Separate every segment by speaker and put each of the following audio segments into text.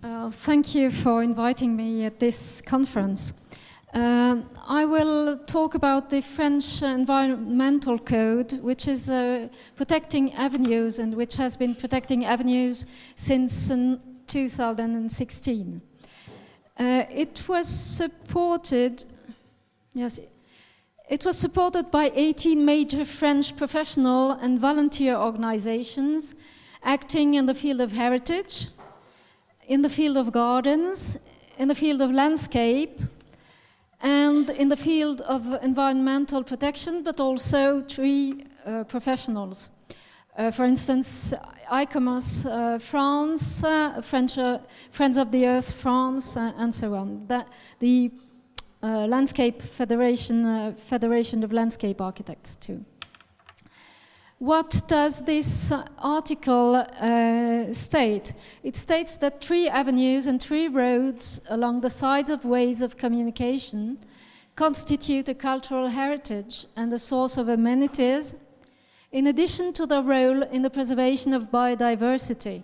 Speaker 1: Uh, thank you for inviting me at this conference. Um, I will talk about the French Environmental Code, which is uh, protecting avenues and which has been protecting avenues since uh, 2016. Uh, it was supported, yes, it was supported by 18 major French professional and volunteer organizations acting in the field of heritage, in the field of gardens, in the field of landscape, and in the field of environmental protection, but also tree uh, professionals. Uh, for instance, ICOMOS uh, France, uh, French, uh, Friends of the Earth France, uh, and so on. That, the Landscape Federation, Federation of Landscape Architects too. What does this article uh, state? It states that tree avenues and tree roads along the sides of ways of communication constitute a cultural heritage and a source of amenities, in addition to their role in the preservation of biodiversity,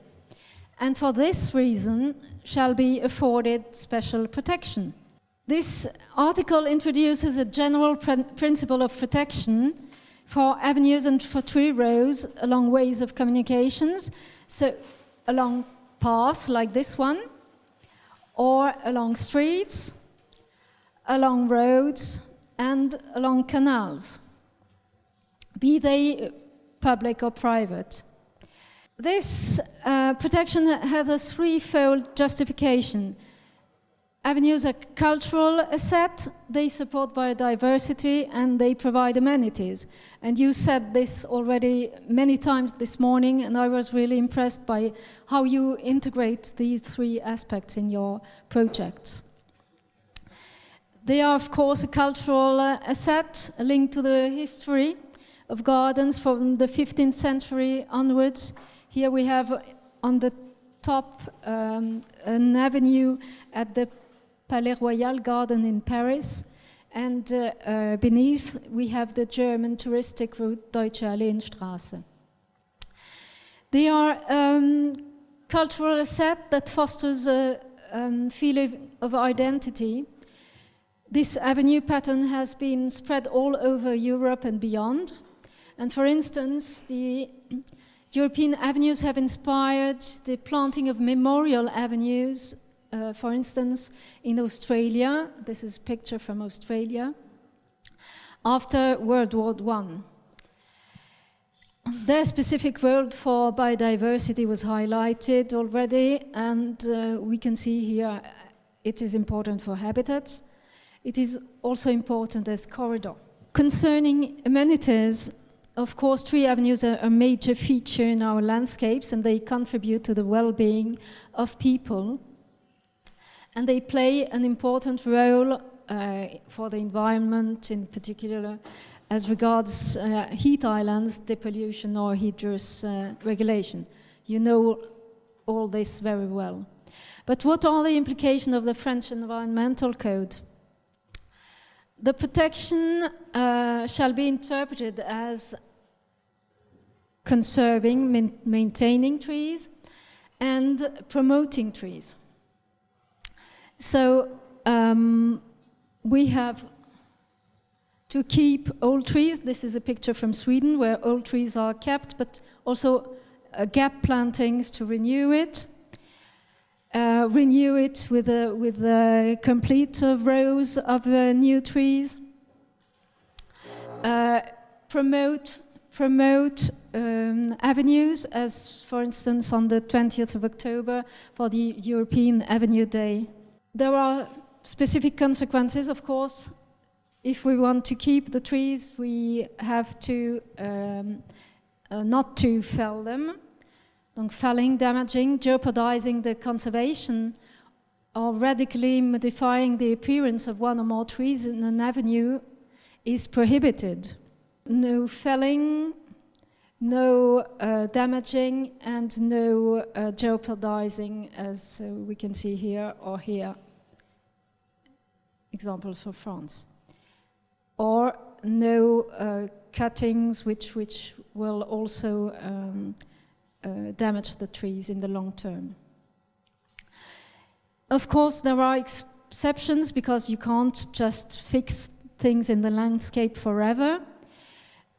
Speaker 1: and for this reason shall be afforded special protection. This article introduces a general pr principle of protection for avenues and for tree rows along ways of communications, so along paths like this one, or along streets, along roads, and along canals, be they public or private. This uh, protection has a threefold justification. Avenues are cultural asset, they support biodiversity and they provide amenities. And you said this already many times this morning and I was really impressed by how you integrate these three aspects in your projects. They are of course a cultural asset, a link to the history of gardens from the 15th century onwards. Here we have on the top um, an avenue at the Palais Royal Garden in Paris. And uh, uh, beneath, we have the German touristic route Deutsche Alleenstraße. They are um, cultural asset that fosters a um, feeling of identity. This avenue pattern has been spread all over Europe and beyond. And for instance, the European avenues have inspired the planting of memorial avenues uh, for instance, in Australia, this is a picture from Australia, after World War I. Their specific role for biodiversity was highlighted already, and uh, we can see here it is important for habitats. It is also important as corridor. Concerning amenities, of course, tree avenues are a major feature in our landscapes and they contribute to the well-being of people and they play an important role uh, for the environment in particular as regards uh, heat islands, depollution or heat uh, regulation. You know all this very well. But what are the implications of the French Environmental Code? The protection uh, shall be interpreted as conserving, maintaining trees and promoting trees. So um, we have to keep old trees. This is a picture from Sweden where old trees are kept, but also uh, gap plantings to renew it. Uh, renew it with a, with a complete uh, rows of uh, new trees. Uh, promote promote um, avenues, as for instance on the 20th of October for the European Avenue Day. There are specific consequences, of course. If we want to keep the trees, we have to um, uh, not to fell them. Donc felling, damaging, jeopardizing the conservation or radically modifying the appearance of one or more trees in an avenue is prohibited. No felling, no uh, damaging and no uh, jeopardizing as uh, we can see here or here examples for France. Or no uh, cuttings which, which will also um, uh, damage the trees in the long term. Of course, there are exceptions because you can't just fix things in the landscape forever.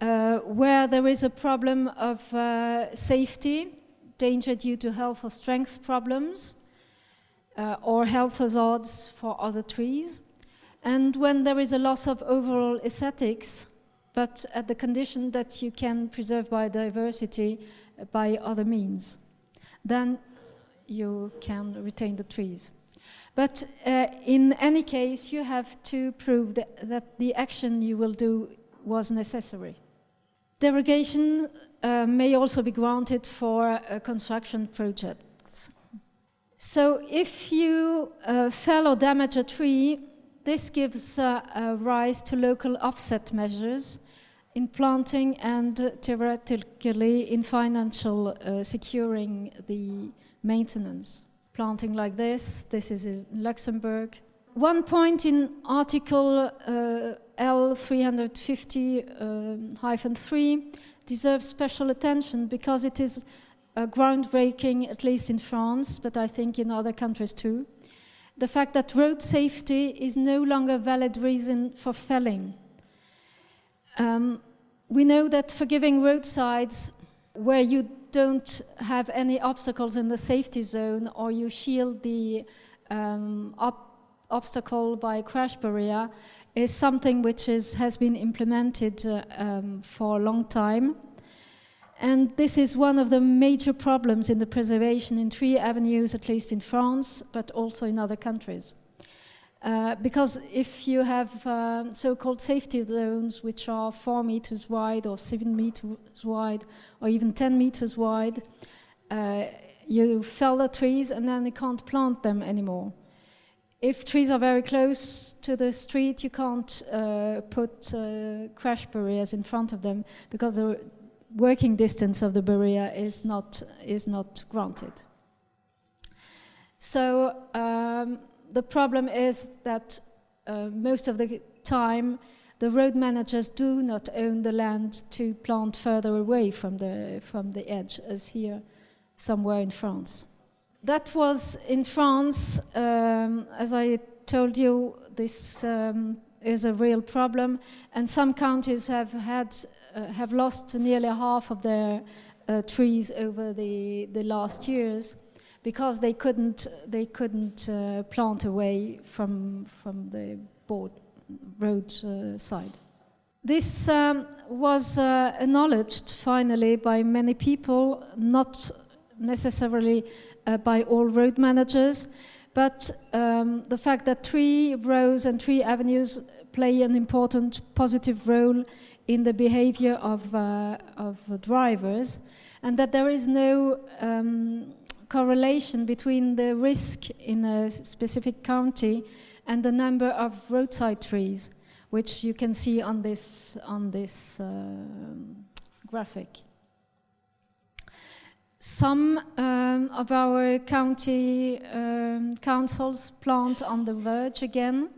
Speaker 1: Uh, where there is a problem of uh, safety, danger due to health or strength problems, uh, or health hazards for other trees, and when there is a loss of overall aesthetics, but at the condition that you can preserve biodiversity by other means, then you can retain the trees. But uh, in any case, you have to prove that, that, the action you will do was necessary. Derogation uh, may also be granted for uh, construction projects. So if you uh, fell or damage a tree, this gives uh, rise to local offset measures in planting and uh, theoretically in financial uh, securing the maintenance. Planting like this, this is in Luxembourg. One point in Article uh, L350-3 um, deserves special attention because it is groundbreaking, at least in France, but I think in other countries too. The fact that road safety is no longer a valid reason for felling. Um, we know that forgiving roadsides where you don't have any obstacles in the safety zone or you shield the um, obstacle by crash barrier is something which is, has been implemented uh, um, for a long time. And this is one of the major problems in the preservation in tree avenues, at least in France, but also in other countries. Uh, because if you have uh, so-called safety zones, which are four meters wide or seven meters wide, or even 10 meters wide, uh, you fell the trees and then you can't plant them anymore. If trees are very close to the street, you can't uh, put uh, crash barriers in front of them because the working distance of the barrier is not, is not granted. So um, the problem is that uh, most of the time the road managers do not own the land to plant further away from the, from the edge, as here somewhere in France. That was in France, um, as I told you, this um, is a real problem, and some counties have had uh, have lost nearly half of their uh, trees over the the last years because they couldn't they couldn't uh, plant away from from the board road uh, side. This um, was uh, acknowledged finally by many people, not necessarily uh, by all road managers, but um, the fact that tree rows and tree avenues play an important positive role in the behavior of, uh, of drivers, and that there is no um, correlation between the risk in a specific county and the number of roadside trees, which you can see on this, on this uh, graphic. Some um, of our county um, councils plant on the verge again,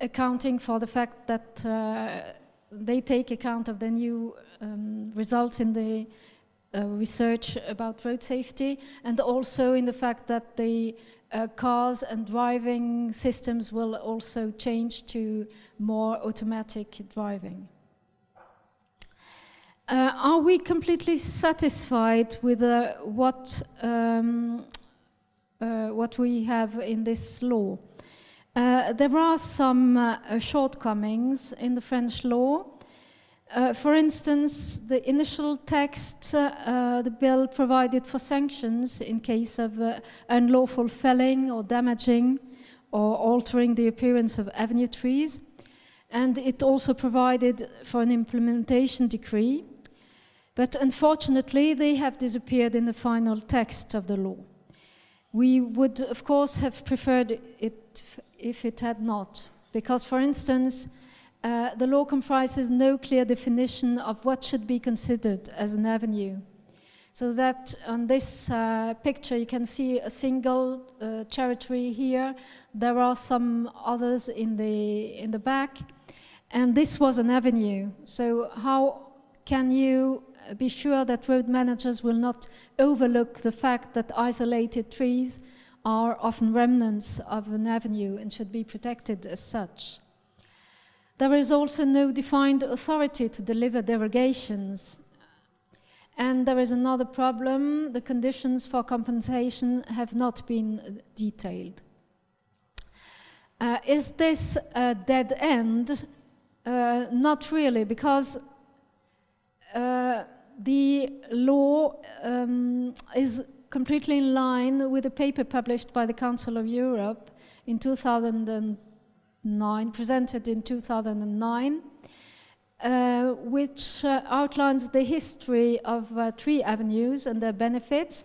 Speaker 1: accounting for the fact that uh, they take account of the new um, results in the uh, research about road safety and also in the fact that the uh, cars and driving systems will also change to more automatic driving. Uh, are we completely satisfied with uh, what, um, uh, what we have in this law? Uh, there are some uh, shortcomings in the French law. Uh, for instance, the initial text, uh, the bill provided for sanctions in case of uh, unlawful felling or damaging or altering the appearance of avenue trees. And it also provided for an implementation decree. But unfortunately, they have disappeared in the final text of the law. We would, of course, have preferred it if it had not. Because, for instance, uh, the law comprises no clear definition of what should be considered as an avenue. So that on this uh, picture you can see a single uh, cherry tree here. There are some others in the, in the back. And this was an avenue. So how can you be sure that road managers will not overlook the fact that isolated trees are often remnants of an avenue and should be protected as such. There is also no defined authority to deliver derogations. And there is another problem, the conditions for compensation have not been detailed. Uh, is this a dead end? Uh, not really, because uh, the law um, is completely in line with a paper published by the Council of Europe in 2009, presented in 2009, uh, which uh, outlines the history of uh, tree avenues and their benefits,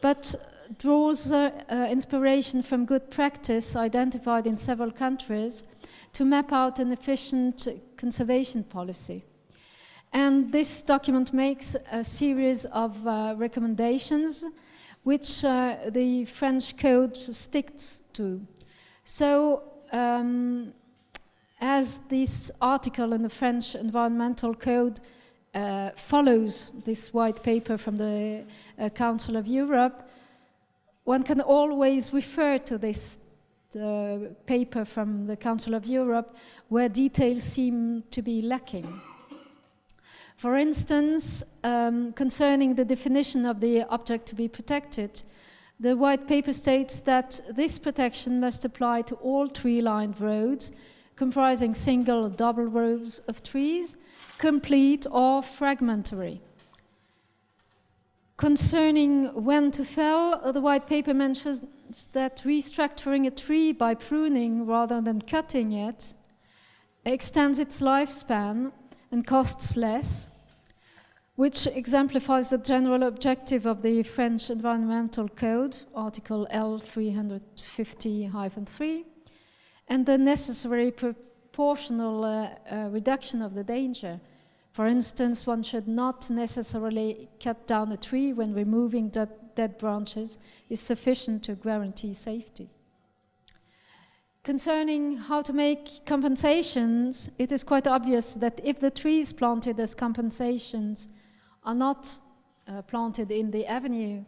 Speaker 1: but draws uh, uh, inspiration from good practice identified in several countries to map out an efficient conservation policy. And this document makes a series of uh, recommendations which uh, the French code sticks to. So, um, as this article in the French Environmental Code uh, follows this white paper from the uh, Council of Europe, one can always refer to this uh, paper from the Council of Europe where details seem to be lacking. For instance, um, concerning the definition of the object to be protected, the white paper states that this protection must apply to all tree-lined roads comprising single or double rows of trees, complete or fragmentary. Concerning when to fell, the white paper mentions that restructuring a tree by pruning rather than cutting it extends its lifespan and costs less, which exemplifies the general objective of the French Environmental Code, Article L350-3, and the necessary proportional uh, uh, reduction of the danger for instance, one should not necessarily cut down a tree when removing dead, dead branches is sufficient to guarantee safety. Concerning how to make compensations, it is quite obvious that if the trees planted as compensations are not uh, planted in the avenue,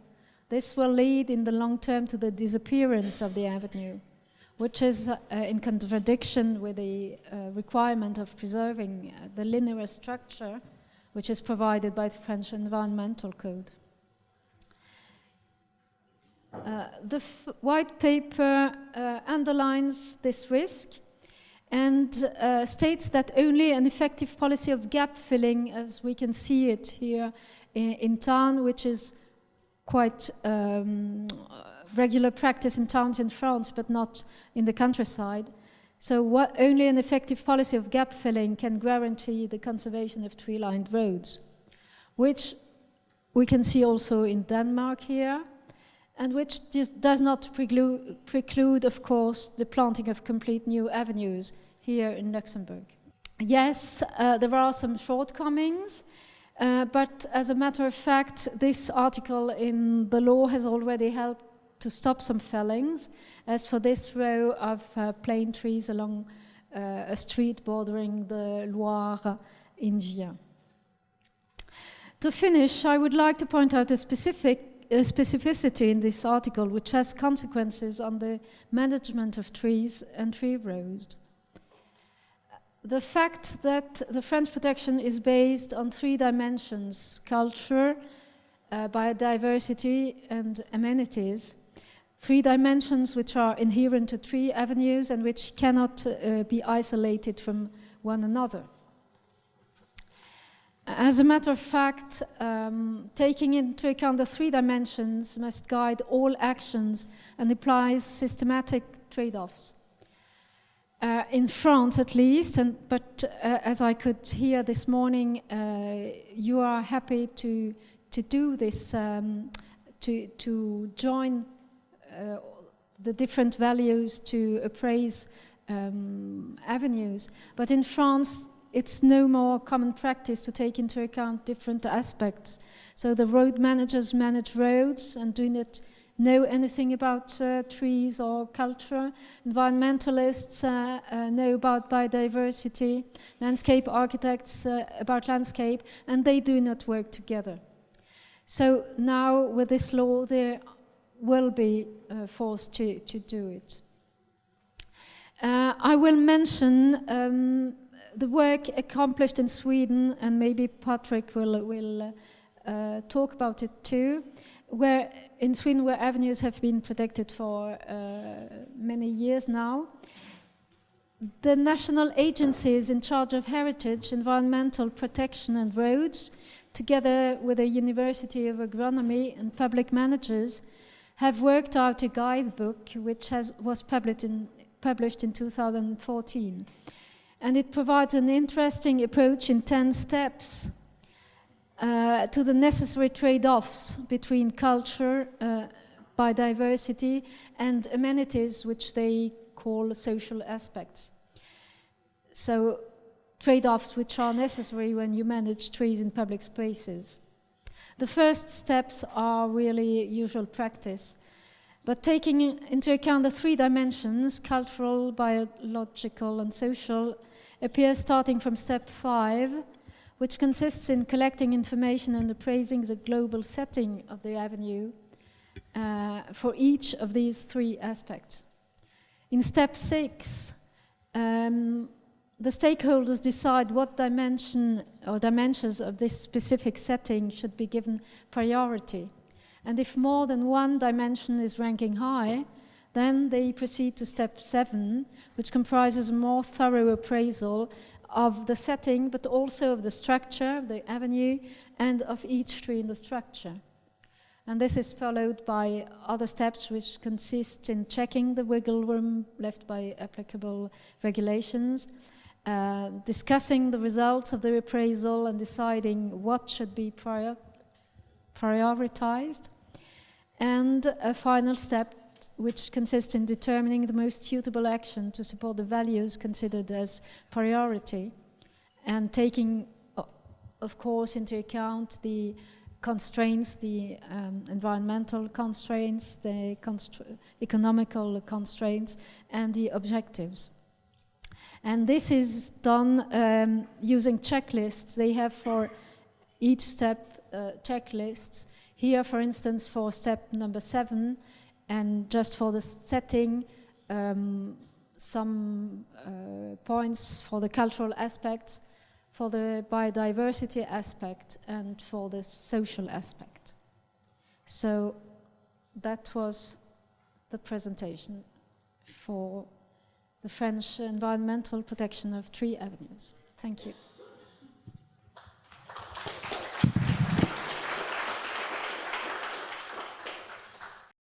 Speaker 1: this will lead in the long term to the disappearance of the avenue which is uh, in contradiction with the uh, requirement of preserving uh, the linear structure which is provided by the French Environmental Code. Uh, the white paper uh, underlines this risk and uh, states that only an effective policy of gap filling, as we can see it here in, in town, which is quite um, regular practice in towns in France, but not in the countryside. So what, only an effective policy of gap filling can guarantee the conservation of tree-lined roads, which we can see also in Denmark here, and which does not preclude, of course, the planting of complete new avenues here in Luxembourg. Yes, uh, there are some shortcomings, uh, but as a matter of fact, this article in the law has already helped to stop some fellings, as for this row of uh, plane trees along uh, a street bordering the Loire in Gien. To finish, I would like to point out a specific specificity in this article which has consequences on the management of trees and tree roads. The fact that the French protection is based on three dimensions, culture, uh, biodiversity and amenities, three dimensions which are inherent to tree avenues and which cannot uh, be isolated from one another. As a matter of fact, um, taking into account the three dimensions must guide all actions and implies systematic trade-offs. Uh, in France, at least, and, but uh, as I could hear this morning, uh, you are happy to, to do this, um, to, to join uh, the different values to appraise um, avenues. But in France, it's no more common practice to take into account different aspects. So the road managers manage roads and do not know anything about uh, trees or culture. Environmentalists uh, uh, know about biodiversity. Landscape architects uh, about landscape, and they do not work together. So now with this law, they will be uh, forced to, to do it. Uh, I will mention um, the work accomplished in Sweden, and maybe Patrick will, will uh, talk about it too, where in Sweden where avenues have been protected for uh, many years now. The national agencies in charge of heritage, environmental protection and roads, together with the University of Agronomy and public managers, have worked out a guidebook which has, was published in, published in 2014. And it provides an interesting approach in 10 steps uh, to the necessary trade-offs between culture, uh, biodiversity, and amenities, which they call social aspects. So trade-offs which are necessary when you manage trees in public spaces. The first steps are really usual practice, but taking into account the three dimensions, cultural, biological, and social, appears starting from step five, which consists in collecting information and appraising the global setting of the avenue uh, for each of these three aspects. In step six, um, the stakeholders decide what dimension or dimensions of this specific setting should be given priority. And if more than one dimension is ranking high, then they proceed to step seven, which comprises a more thorough appraisal of the setting, but also of the structure, the avenue, and of each tree in the structure. And this is followed by other steps which consist in checking the wiggle room left by applicable regulations, uh, discussing the results of the appraisal and deciding what should be prior prioritized, and a final step which consists in determining the most suitable action to support the values considered as priority and taking, of course, into account the constraints, the um, environmental constraints, the economical constraints, and the objectives. And this is done um, using checklists. They have for each step uh, checklists. Here, for instance, for step number seven, and just for the setting, um, some uh, points for the cultural aspects, for the biodiversity aspect, and for the social aspect. So that was the presentation for the French environmental protection of tree avenues. Thank you.